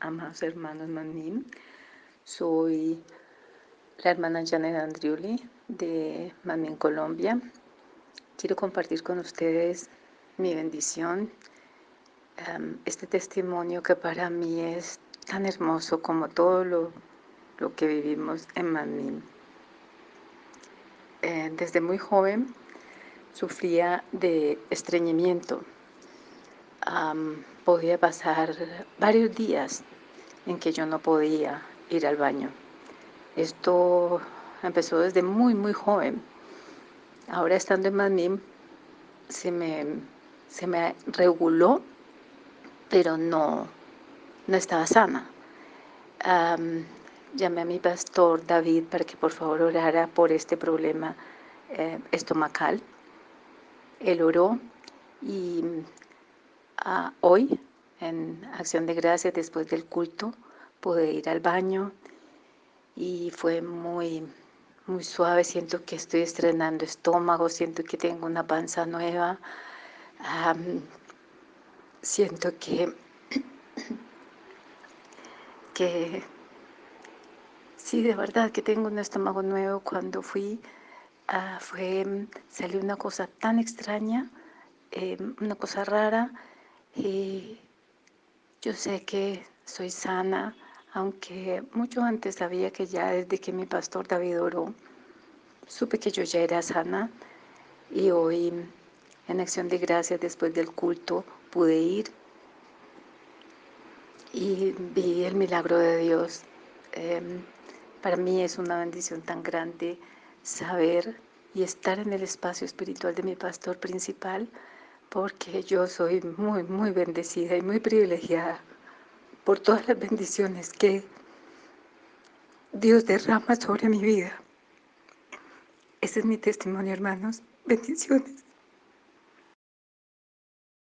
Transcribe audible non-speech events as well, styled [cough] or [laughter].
amados hermanos Manim. Soy la hermana Janet Andriuli de Manim, Colombia. Quiero compartir con ustedes mi bendición, este testimonio que para mí es tan hermoso como todo lo, que vivimos en Manim. Eh, desde muy joven sufría de estreñimiento podía pasar varios días en que yo no podía ir al baño. Esto empezó desde muy, muy joven. Ahora estando en Madrid se me, se me reguló, pero no, no estaba sana. llamé a mi pastor David para que por favor orara por este problema eh, estomacal. Él oró y hoy, en acción de gracias, después del culto, pude ir al baño y fue muy, muy suave. Siento que estoy estrenando estómago, siento que tengo una panza nueva. siento que, [clears throat] que sí, de verdad que tengo un estómago nuevo. Cuando fui, uh, fue, salió una cosa tan extraña, em, una cosa rara y yo sé que soy sana, aunque mucho antes sabía que ya desde que mi pastor David oró, supe que yo ya era sana y hoy en acción de gracias después del culto pude ir y vi el milagro de Dios. Em, para mí es una bendición tan grande saber y estar en el espacio espiritual de mi pastor principal porque yo soy muy, muy bendecida y muy privilegiada por todas las bendiciones que Dios derrama sobre mi vida. Ese es mi testimonio, hermanos. Bendiciones.